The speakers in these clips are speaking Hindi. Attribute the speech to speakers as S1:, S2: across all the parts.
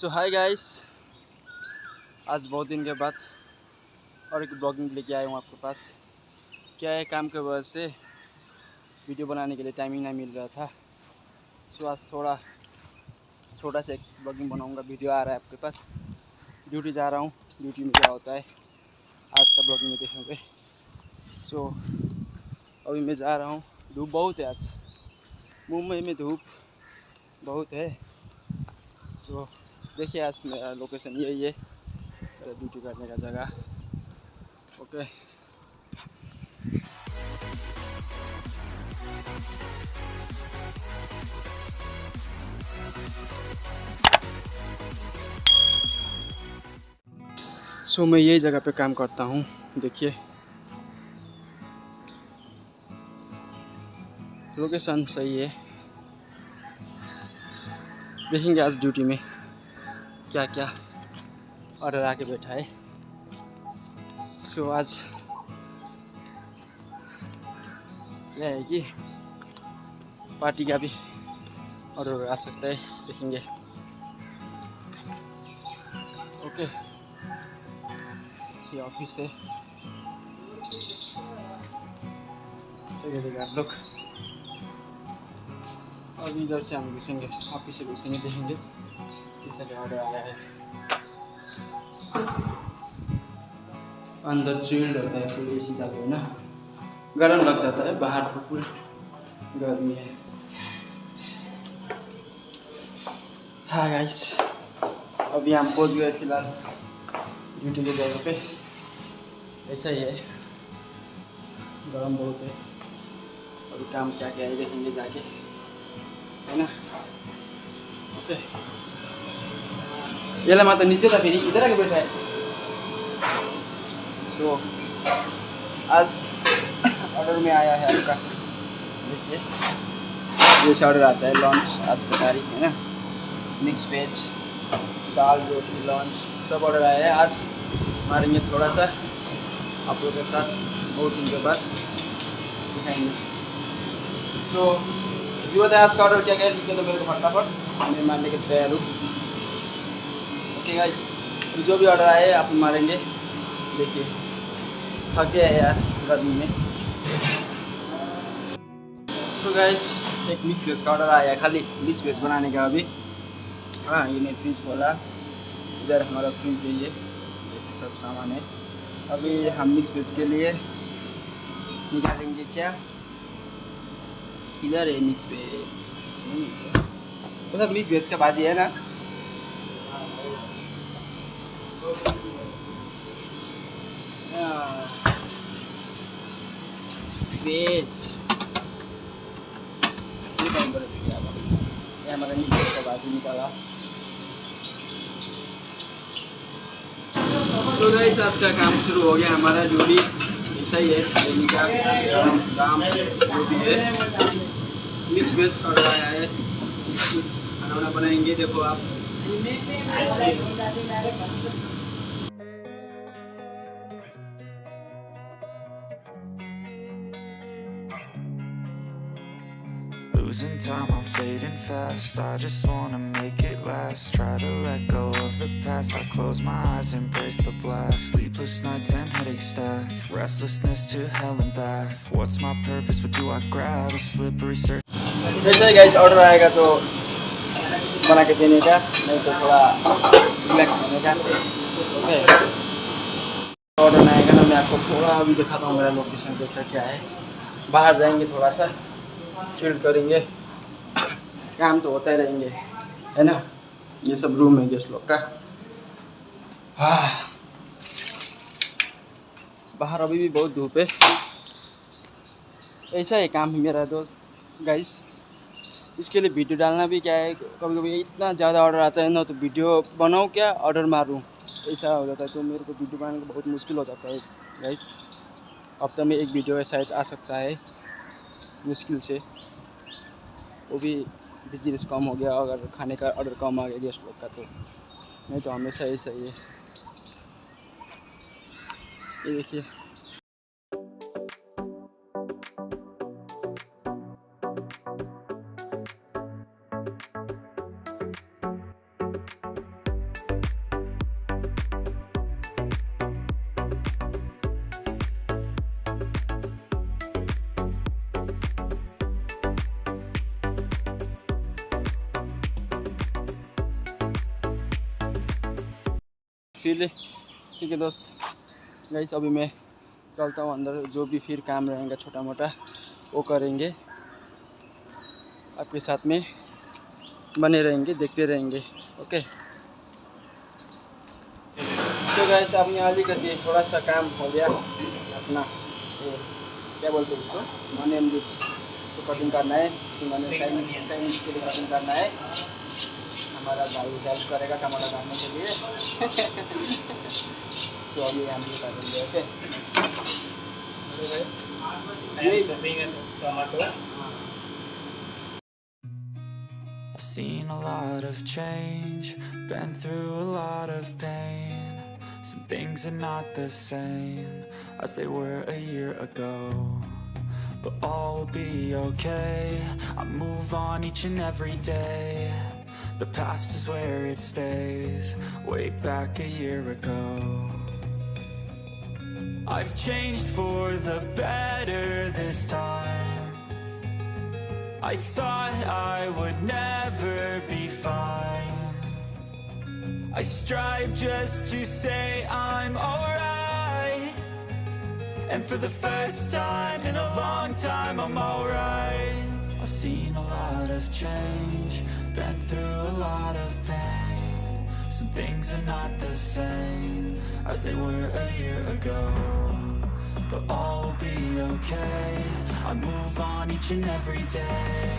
S1: सो हाय गाइस आज बहुत दिन के बाद और एक ब्लॉगिंग लेके आया हूँ आपके पास। क्या है काम के वजह से वीडियो बनाने के लिए टाइम ही नहीं मिल रहा था? सो आज थोड़ा, छोटा सा एक ब्लॉगिंग बनाऊँगा। वीडियो आ रहा है आपके पास। ड्यूटी जा रहा हूँ। ड्यूटी में क्या होता है? आज का ब्लॉगिंग में देखोगे सो अभी मैं जा रहा हूँ। धूप बहुत है आज। मुंबई में धूप बहुत है। सो देखिए आज मेरा लोकेशन यही है मेरा ड्यूटी करने का जगह। ओके सो मैं यही जगह पे काम करता हूँ, देखिए। लोकेशन सही है। देखेंगे आज ड्यूटी में। क्या क्या ऑर्डर आके बैठा है। सो आज क्या है कि पार्टी का भी ऑर्डर आ सकता है, देखेंगे। ओके ये ऑफ़िस है। जगह लोग। अभी इधर से हम घुसेंगे ऑफ़िस से घुसेंगे, देखेंगे। है। अंदर चिल्ड होता है फुल ए सी चालू है ना। गर्म लग जाता है बाहर तो फुल गर्मी है। हाँ गाइस अभी हम पहुँच गए फ़िलहाल ड्यूटी के जगह पे। ऐसा ही है। गर्म बहुत है। अभी काम क्या क्या है देखेंगे जाके। है ना? ओके यसलाई मात्र नीचे त फेरि इधर आके बैठा है सो आज ऑर्डर में आया है आपका देखिए जैसे ऑर्डर आता है लॉन्च आज का तारीख है ना मिक्स वेज दाल रोटी लॉन्च सब ऑर्डर आया है आज मारेंगे थोड़ा सा आप लोगों के साथ बहुत दिन के बाद दिखाएँगे तो जो बताया आज का ऑर्डर क्या क्या लिख तो मेरे को फटाफट मैं मारने के तैयार हूँ ओके गाइस जो भी ऑर्डर आए आप मारेंगे। देखिए, थक गया है यार, गर्मी में। सो गाइस एक मिक्स वेज का ऑर्डर आया खाली मिक्स वेज बनाने का अभी। हाँ ये मैं फ्रिज खोला इधर हमारा फ्रिज है ये सब सामान है। अभी हम मिक्स वेज के लिए निकालेंगे क्या? इधर है मिक्स वेज तो मिक्स वेज का भाजी है ना? तो गाइस आज का काम शुरू हो गया हमारा जो भी ऐसा ही है का काम जो भी है। मिक्स वेज ऑर्डर आया है खाना वाना बनाएँगे। देखो आप
S2: Losing time, I'm fading fast I just wanna make it last Try to let go of the past I close my eyes, embrace the blast Sleepless nights and headaches stack Restlessness to hell and back What's my purpose, what do I grab? A slippery surface
S1: जैसे ही गाइस ऑर्डर आएगा तो बना के देने का, नहीं तो थोड़ा रिलैक्स होने का। ओके ऑर्डर आएगा ना, मैं आपको थोड़ा अभी दिखाता हूँ मेरा लोकेशन कैसा क्या है। बाहर जाएँगे थोड़ा सा चिल करेंगे। काम तो होता ही रहेंगे, है ना? ये सब रूम है गेस्ट लोग का। हाँ। बाहर अभी भी बहुत धूप है। ऐसा ही काम है मेरा दोस्त गाइस इसके लिए वीडियो डालना भी क्या है? कभी कभी इतना ज़्यादा ऑर्डर आता है ना तो वीडियो बनाऊँ क्या? ऑर्डर मारूँ? ऐसा हो जाता है तो मेरे को वीडियो बनाने का बहुत मुश्किल हो जाता है गाइस हफ़्ता में एक वीडियो शायद आ सकता है, मुश्किल से। वो भी बिज़नेस कम हो गया, अगर खाने का ऑर्डर कम आ गया गेस्ट लोग का तो। नहीं तो हमेशा ऐसा ही है। ये देखिए। फिर, ठीक है दोस्त। गाइस अभी मैं चलता हूँ अंदर। जो भी फिर काम रहेगा छोटा मोटा वो करेंगे। आपके साथ में बने रहेंगे, देखते रहेंगे, ओके? तो गैस अब यहाँ अलिकति थोड़ा सा काम हो गया अपना। ये क्या बोलते हैं इसको? ऑनियन लिप्स को कटिंग करना है, इसकी मैंने चाइनीज़ चाइनीज़ के लिए कटिंग करना है। हमारा भाई हेल्प करेगा टमाटर काटने के लिए सो अभी हम भी करेंगे okay
S2: I've seen a lot of change, been through a lot of pain. Some things are not the same as they were a year ago. But all will be okay. I move on each and every day. The past is where it stays, way back a year ago. I've changed for the better this time. I thought I would never be fine. I strive just to say I'm alright. And for the first time in a long time, I'm alright. Seen a lot of change, been through a lot of pain. Some things are not the same as they were a year ago but all will be okay. I move on each and every day.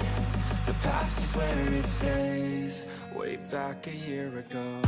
S2: The past is where it stays Way back a year ago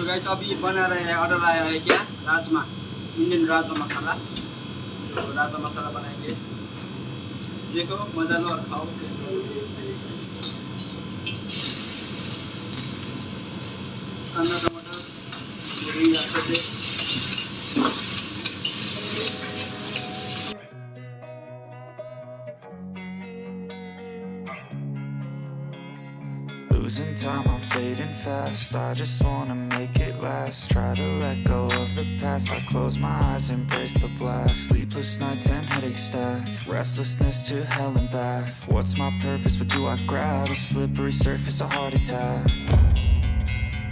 S1: so guys अब ये बना रहे हैं ऑर्डर आया है क्या? राजमा इंडियन राजमा मसाला। सो राजमा मसाला बनाएंगे। देखो मजा लो और खाओ कांदा टमाटर अच्छे से
S2: Losing time, I'm fading fast. I just wanna make it last. Try to let go of the past. I close my eyes, embrace the blast. Sleepless nights and headaches stack. Restlessness to hell and back. What's my purpose, what do I grab? A slippery surface, a heart attack.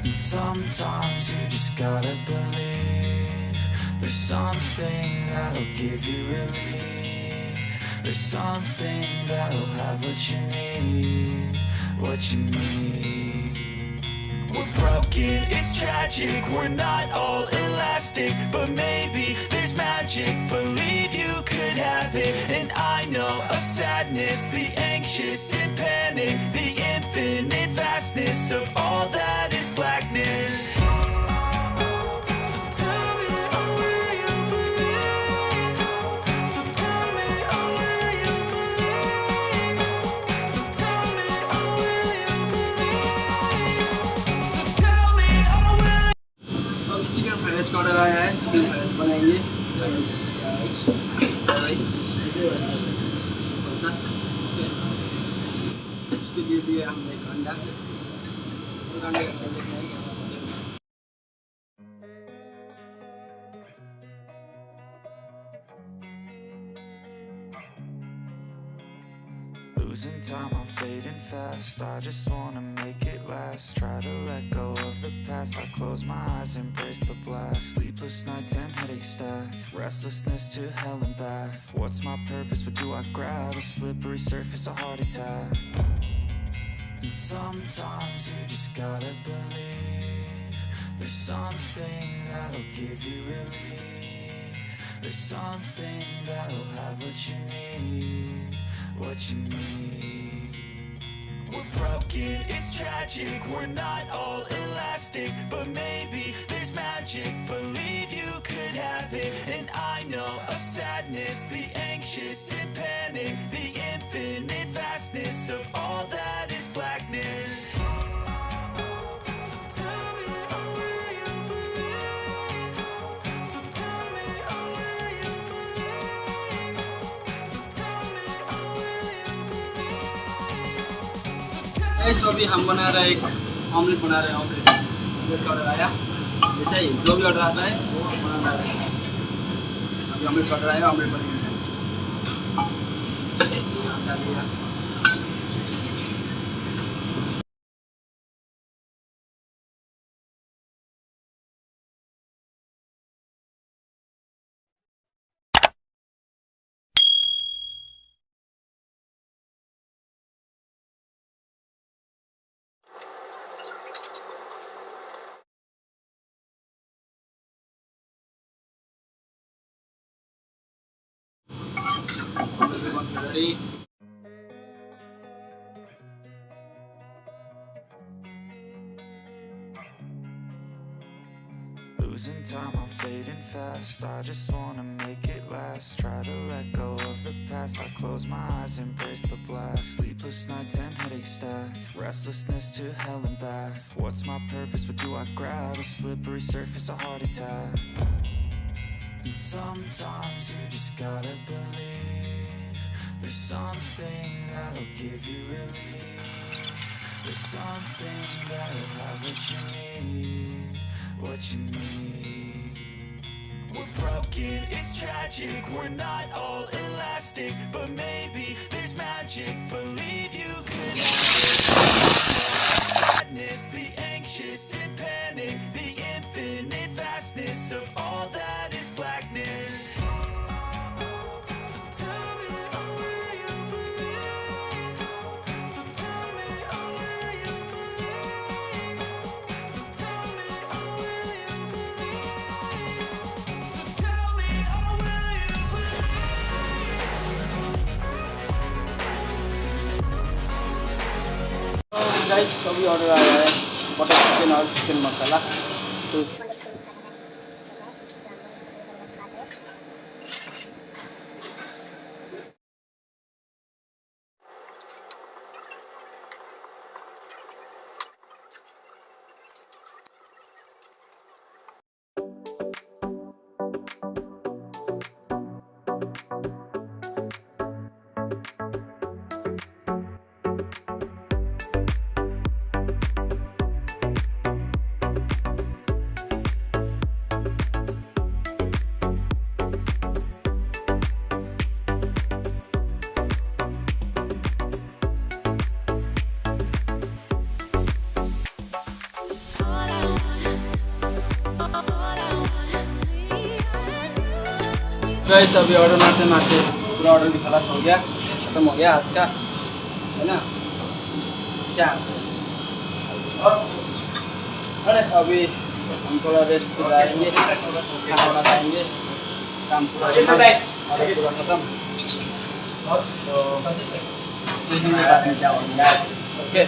S2: And sometimes you just gotta believe There's something that'll give you relief. There's something that'll have what you need What you need We're broken, it's tragic We're not all elastic But maybe there's magic. Believe you could have it And I know of sadness The anxious and panic The
S1: simple सा ओके उसके लिए दिए हमने एक अंडा एक अंडा का लेके आएंगे
S2: Losing time, I'm fading fast I just wanna make it last Try to let go of the past I close my eyes, embrace the blast. Sleepless nights and headaches stack. Restlessness to hell and back. What's my purpose, what do I grab? A slippery surface, a heart attack. And sometimes you just gotta believe There's something that'll give you relief. There's something that'll have what you need What you need We're broken, it's tragic. We're not all elastic But maybe there's magic. Believe you could have it And I know of sadness. The anxious and panic The infinite vastness Of all that
S1: guys अभी हम बना रहे एक ऑमलेट बना रहे हैं ऑमलेट ऑमलेट का ऑर्डर आया। ऐसा ही जो भी ऑर्डर आता है, वो बना रहे हैं। अभी ऑमलेट का ऑर्डर आया ऑमलेट बनेंगे डाल ready
S2: Losing time, I'm fading fast. I just wanna make it last. Try to let go of the past. I close my eyes, embrace the blast. Sleepless nights and headaches stack. Restlessness to hell and back. What's my purpose, what do I grab? A slippery surface, a heart attack. And sometimes you just gotta believe There's something that'll give you relief. There's something that'll have what you need What you need. We're broken, it's tragic. We're not all elastic But maybe there's magic. Believe you could Sadness, the anxious and panic The infinite vastness of all
S1: guys अभी ऑर्डर आया है बटर चिकन और चिकन मसाला गाइस अभी ऑर्डर मारते मारते पूरा ऑर्डर भी खलास हो गया खत्म हो गया आज का है ना? क्या? और अरे अभी हम थोड़ा रेस्ट पे जाएँगे खाना वाना खाएँगे काम पूरा ऑर्डर पूरा खत्म। तो देखेंगे बाद में क्या होगा ओके